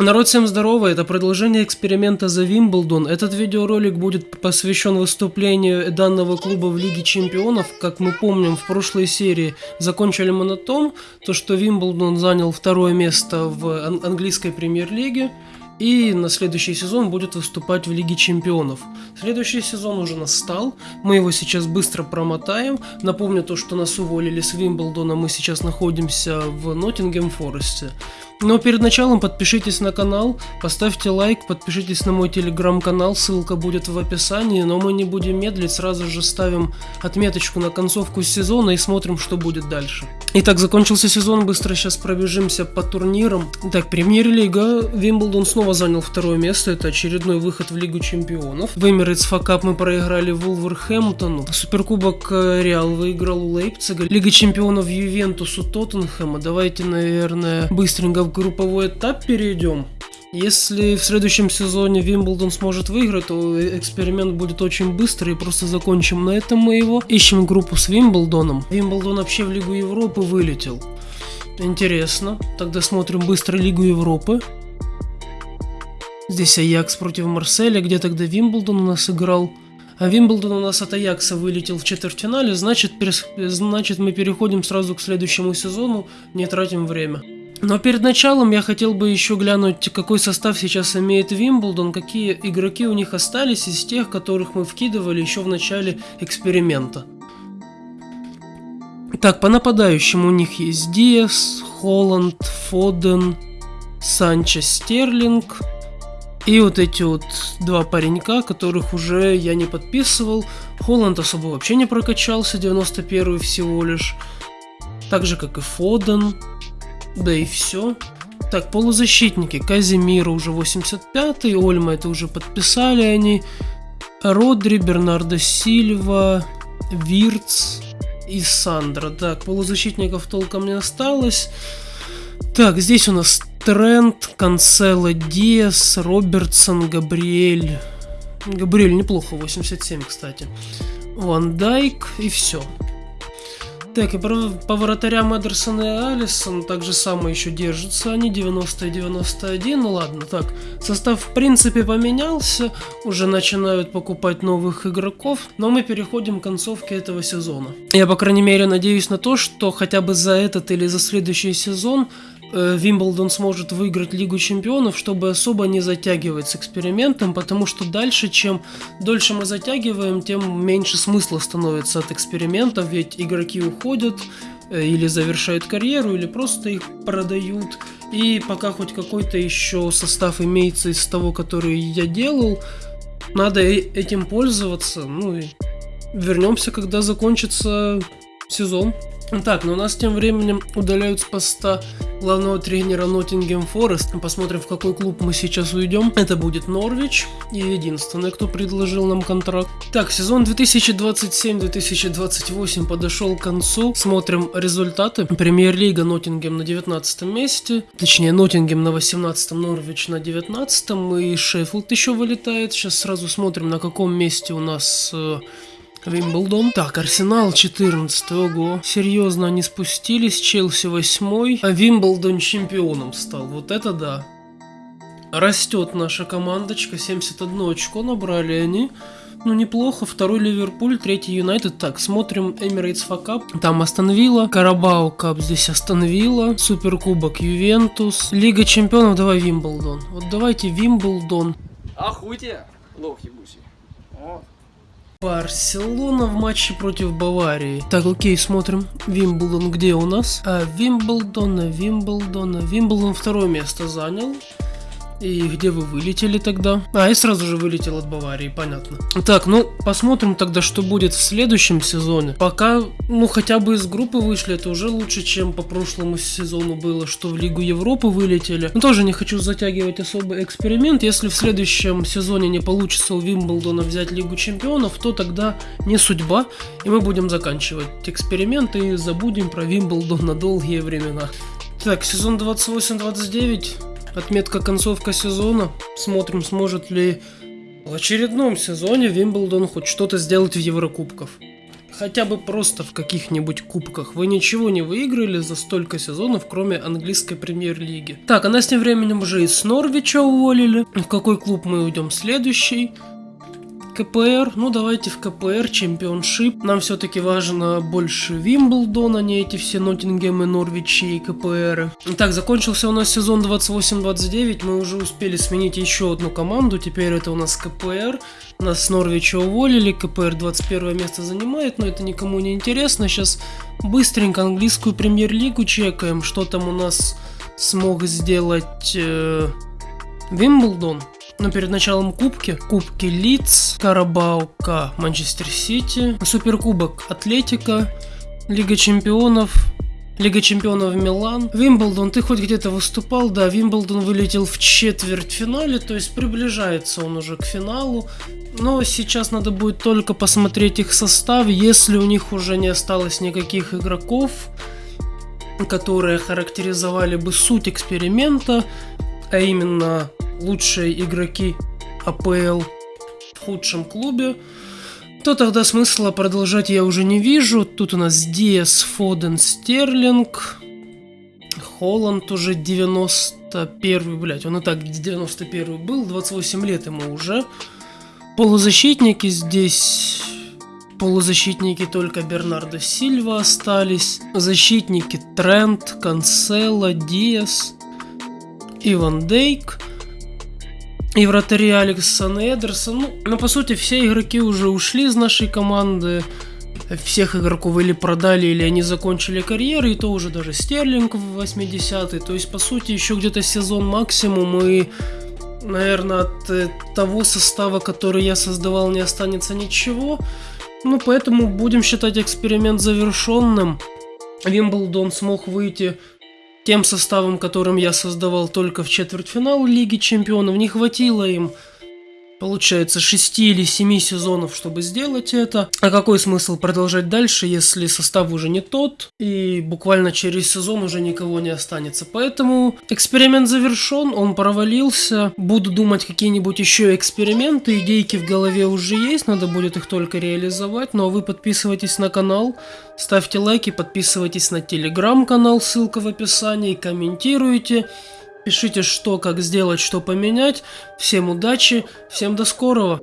Народ, всем здорово, это продолжение эксперимента за Вимблдон. Этот видеоролик будет посвящен выступлению данного клуба в Лиге Чемпионов. Как мы помним, в прошлой серии закончили мы на том, то, что Вимблдон занял второе место в английской премьер-лиге и на следующий сезон будет выступать в Лиге Чемпионов. Следующий сезон уже настал, мы его сейчас быстро промотаем. Напомню то, что нас уволили с Вимблдона, мы сейчас находимся в Ноттингем Форесте. Но перед началом подпишитесь на канал, поставьте лайк, подпишитесь на мой телеграм-канал, ссылка будет в описании, но мы не будем медлить, сразу же ставим отметочку на концовку сезона и смотрим, что будет дальше. Итак, закончился сезон, быстро сейчас пробежимся по турнирам. Так, премьер-лига, Вимблдон снова занял второе место, это очередной выход в Лигу Чемпионов. В Эмирейтс Факап мы проиграли Вулверхэмптону, Суперкубок э, Реал выиграл у Лейпцига, Лига Чемпионов Ювентусу Тоттенхэма. Давайте, наверное, быстренько в групповой этап перейдем. Если в следующем сезоне Вимблдон сможет выиграть, то эксперимент будет очень быстрый просто закончим на этом мы его. Ищем группу с Вимблдоном. Вимблдон вообще в Лигу Европы вылетел. Интересно. Тогда смотрим быстро Лигу Европы. Здесь Аякс против Марселя, где тогда Вимблдон у нас играл. А Вимблдон у нас от Аякса вылетел в четвертьфинале, значит, значит мы переходим сразу к следующему сезону, не тратим время. Но перед началом я хотел бы еще глянуть, какой состав сейчас имеет Вимблдон, какие игроки у них остались из тех, которых мы вкидывали еще в начале эксперимента. Так, по нападающим у них есть Диас, Холланд, Фоден, Санчо, Стерлинг. И вот эти вот два паренька, которых уже я не подписывал. Холланд особо вообще не прокачался, 91 всего лишь. Так же, как и Фоден. Да и все. Так, полузащитники. Казимира уже 85-й, Ольма это уже подписали они. Родри, Бернардо Сильва, Вирц и Сандра. Так, полузащитников толком не осталось. Так, здесь у нас Трент, Канцело, Диас, Робертсон, Габриэль. Габриэль неплохо, 87, кстати. Ван Дайк и все. Так, и по вратарям Эдерсон и Алисон так же самое еще держатся они, 90 и 91, ну ладно, так, состав в принципе поменялся, уже начинают покупать новых игроков, но мы переходим к концовке этого сезона. Я, по крайней мере, надеюсь на то, что хотя бы за этот или за следующий сезон Вимблдон сможет выиграть Лигу Чемпионов, чтобы особо не затягивать с экспериментом, потому что дальше, чем дольше мы затягиваем, тем меньше смысла становится от экспериментов, ведь игроки уходят э, или завершают карьеру, или просто их продают. И пока хоть какой-то еще состав имеется из того, который я делал, надо этим пользоваться. Ну и вернемся, когда закончится сезон. Так, но у нас тем временем удаляют с поста главного тренера Ноттингем Форест. Посмотрим, в какой клуб мы сейчас уйдем. Это будет Норвич. И единственный, кто предложил нам контракт. Так, сезон 2027-2028 подошел к концу. Смотрим результаты. Премьер-лига Ноттингем на 19 месте. Точнее, Ноттингем на 18, Норвич на 19. И Шеффилд еще вылетает. Сейчас сразу смотрим, на каком месте у нас э, Вимблдон. Так, Арсенал 14 ого. Серьезно, они спустились. Челси 8 а Вимблдон чемпионом стал. Вот это да. Растет наша командочка. 71 очко набрали они. Ну, неплохо. Второй Ливерпуль, третий Юнайтед. Так, смотрим Эмирейтс Факап. Там Остановила. Карабао Кап здесь Остановила. Суперкубок Ювентус. Лига Чемпионов, давай Вимблдон. Вот давайте Вимблдон. Ахуйте, лох ебучий. Барселона в матче против Баварии. Так, окей, смотрим. Вимблдон где у нас? А, Вимблдон, Вимблдон, Вимблдон второе место занял. И где вы вылетели тогда? А, я сразу же вылетел от Баварии, понятно. Так, ну, посмотрим тогда, что будет в следующем сезоне. Пока, ну, хотя бы из группы вышли, это уже лучше, чем по прошлому сезону было, что в Лигу Европы вылетели. Но тоже не хочу затягивать особый эксперимент. Если в следующем сезоне не получится у Вимблдона взять Лигу Чемпионов, то тогда не судьба, и мы будем заканчивать эксперимент и забудем про Вимблдон на долгие времена. Так, сезон 28-29 Отметка концовка сезона. Смотрим, сможет ли в очередном сезоне Вимблдон хоть что-то сделать в Еврокубках. хотя бы просто в каких-нибудь кубках. Вы ничего не выиграли за столько сезонов, кроме английской премьер-лиги. Так, а нас тем временем уже и с Норвича уволили. В какой клуб мы уйдем следующий? КПР, ну давайте в КПР, чемпионшип. Нам все-таки важно больше Вимблдон, а не эти все Ноттингемы, Норвичи и КПР. Так, закончился у нас сезон 28-29, мы уже успели сменить еще одну команду, теперь это у нас КПР. Нас с Норвича уволили, КПР 21 место занимает, но это никому не интересно. Сейчас быстренько английскую премьер-лигу чекаем, что там у нас смог сделать э, Вимблдон. Но перед началом кубки, кубки Лидс, Карабаука, Манчестер Сити, Суперкубок Атлетика, Лига Чемпионов, Лига Чемпионов Милан. Вимблдон, ты хоть где-то выступал? Да, Вимблдон вылетел в четвертьфинале, то есть приближается он уже к финалу. Но сейчас надо будет только посмотреть их состав, если у них уже не осталось никаких игроков, которые характеризовали бы суть эксперимента, а именно лучшие игроки АПЛ в худшем клубе, то тогда смысла продолжать я уже не вижу. Тут у нас Диас, Фоден, Стерлинг. Холланд уже 91 блять, он и так 91 был, 28 лет ему уже. Полузащитники здесь... Полузащитники только Бернардо Сильва остались. Защитники Трент, Канцело, Диас, Иван Дейк. И вратари Алексон и Эдерсон. Ну, но по сути все игроки уже ушли из нашей команды. Всех игроков или продали, или они закончили карьеры, и то уже даже Стерлинг в 80-й. То есть, по сути, еще где-то сезон максимум, и, наверное, от э, того состава, который я создавал, не останется ничего. Ну, поэтому будем считать эксперимент завершенным. Вимблдон смог выйти тем составом, которым я создавал только в четвертьфинал Лиги Чемпионов, не хватило им получается, 6 или 7 сезонов, чтобы сделать это. А какой смысл продолжать дальше, если состав уже не тот, и буквально через сезон уже никого не останется. Поэтому эксперимент завершен, он провалился. Буду думать какие-нибудь еще эксперименты, идейки в голове уже есть, надо будет их только реализовать. Ну а вы подписывайтесь на канал, ставьте лайки, подписывайтесь на телеграм-канал, ссылка в описании, комментируйте. Пишите, что, как сделать, что поменять. Всем удачи, всем до скорого.